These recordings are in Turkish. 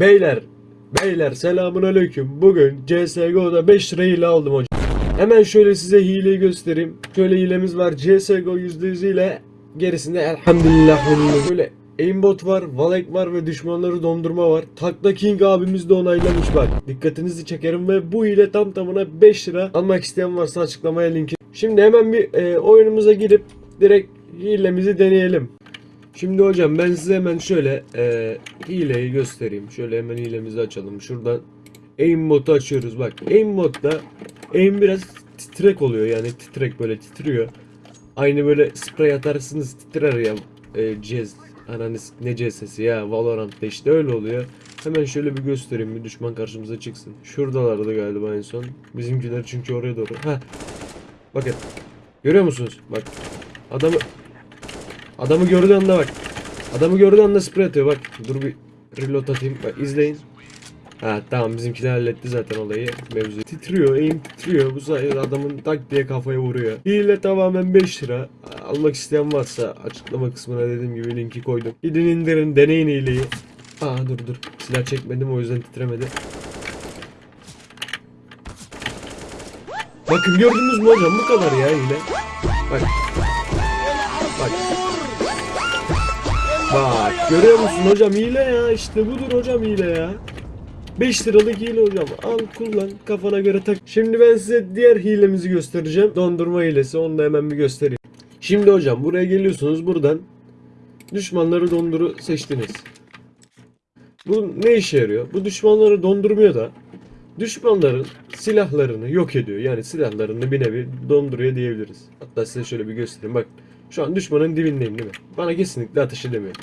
Beyler, beyler selamun aleyküm. Bugün CSGO'da 5 lira hile aldım hocam. Hemen şöyle size hileyi göstereyim. Şöyle hilemiz var. CSGO %100 ile gerisinde elhamdülillah. Böyle aimbot var, valek var ve düşmanları dondurma var. Takla King abimiz de onaylamış bak. Dikkatinizi çekerim ve bu hile tam tamına 5 lira. Almak isteyen varsa açıklamaya linki. Şimdi hemen bir e, oyunumuza girip direkt hilemizi deneyelim. Şimdi hocam ben size hemen şöyle e, hileyi göstereyim. Şöyle hemen hilemizi açalım. Şuradan aim modu açıyoruz. Bak aim modda aim biraz titrek oluyor. Yani titrek böyle titriyor. Aynı böyle sprey atarsınız titrer ya e, cez. Ananız ne cezesi ya Valorant'ta işte öyle oluyor. Hemen şöyle bir göstereyim bir düşman karşımıza çıksın. Şuradalardı galiba en son. Bizimkiler çünkü oraya doğru. Ha. Bakın. Görüyor musunuz? Bak. Adamı Adamı gördüğü anda bak. Adamı gördüğü anda sprey atıyor bak. Dur bir reload atayım. Bak izleyin. Ha tamam bizimkiler halletti zaten olayı. Mevzu. Titriyor, aim titriyor. Bu sayede adamın tak diye kafaya vuruyor. Hile tamamen 5 lira. Almak isteyen varsa açıklama kısmına dediğim gibi linki koydum. Gidin indirin, deneyin hileyi. Aa dur dur. Silah çekmedim o yüzden titremedi. Bakın gördünüz mü hocam bu kadar ya hile. Bak. Bak görüyor musun hocam hile ya işte budur hocam hile ya. 5 liralık hile hocam al kullan kafana göre tak. Şimdi ben size diğer hilemizi göstereceğim. Dondurma hilesi onu da hemen bir göstereyim. Şimdi hocam buraya geliyorsunuz buradan düşmanları donduru seçtiniz. Bu ne işe yarıyor? Bu düşmanları dondurmuyor da düşmanların silahlarını yok ediyor. Yani silahlarını bir nevi donduruyor diyebiliriz. Hatta size şöyle bir göstereyim. Bak şu an düşmanın dibindeyim değil mi? Bana kesinlikle ateş edemiyor.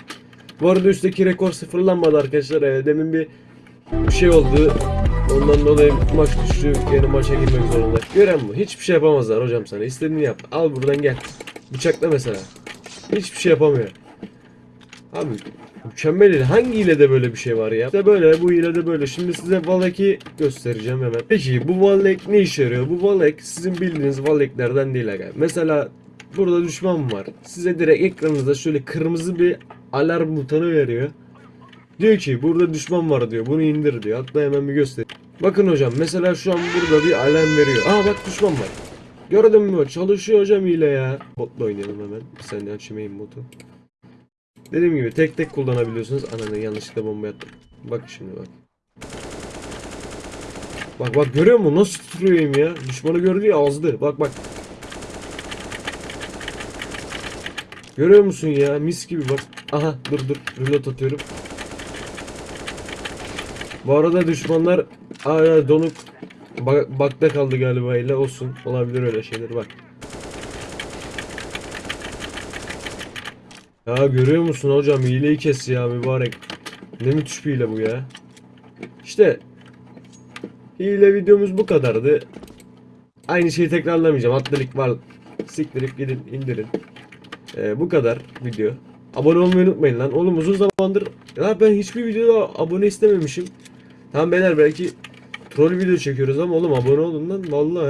Bu arada üstteki rekor sıfırlanmadı arkadaşlar. Ee, demin bir şey oldu. Ondan dolayı maç düştü. Yeni maça girmek zorunda. Gören bu. Hiçbir şey yapamazlar hocam sana. İstediğini yap. Al buradan gel. Bıçakla mesela. Hiçbir şey yapamıyor. Abi mükemmel hile. Hangi hilede böyle bir şey var ya? İşte böyle bu hilede böyle. Şimdi size Valek'i göstereceğim hemen. Peki bu Valek ne işe yarıyor? Bu Valek sizin bildiğiniz Valek'lerden değil aga. Mesela burada düşman var. Size direkt ekranınızda şöyle kırmızı bir alarm butonu veriyor. Diyor ki burada düşman var diyor. Bunu indir diyor. Hatta hemen bir göster. Bakın hocam mesela şu an burada bir alarm veriyor. Aa bak düşman var. Gördün mü? Çalışıyor hocam hile ya. Botla oynayalım hemen. Bir saniye açayım botu. Dediğim gibi tek tek kullanabiliyorsunuz. Ananı yanlışlıkla bomba attım. Bak şimdi bak. Bak bak görüyor musun? Nasıl tutuyorum ya? Düşmanı gördü ya azdı. Bak bak. Görüyor musun ya? Mis gibi bak. Aha dur dur. Reload atıyorum. Bu arada düşmanlar hala donuk bak, bakta kaldı galiba ile olsun. Olabilir öyle şeyler bak. Ya görüyor musun hocam hileyi kes ya mübarek. Ne müthiş bir hile bu ya. İşte hile videomuz bu kadardı. Aynı şeyi tekrarlamayacağım. Atlalık var. Siktirip gidin indirin. Ee, bu kadar video. Abone olmayı unutmayın lan. Oğlum uzun zamandır ya ben hiçbir videoda abone istememişim. Tamam beyler belki troll video çekiyoruz ama oğlum abone olun lan. Vallahi ya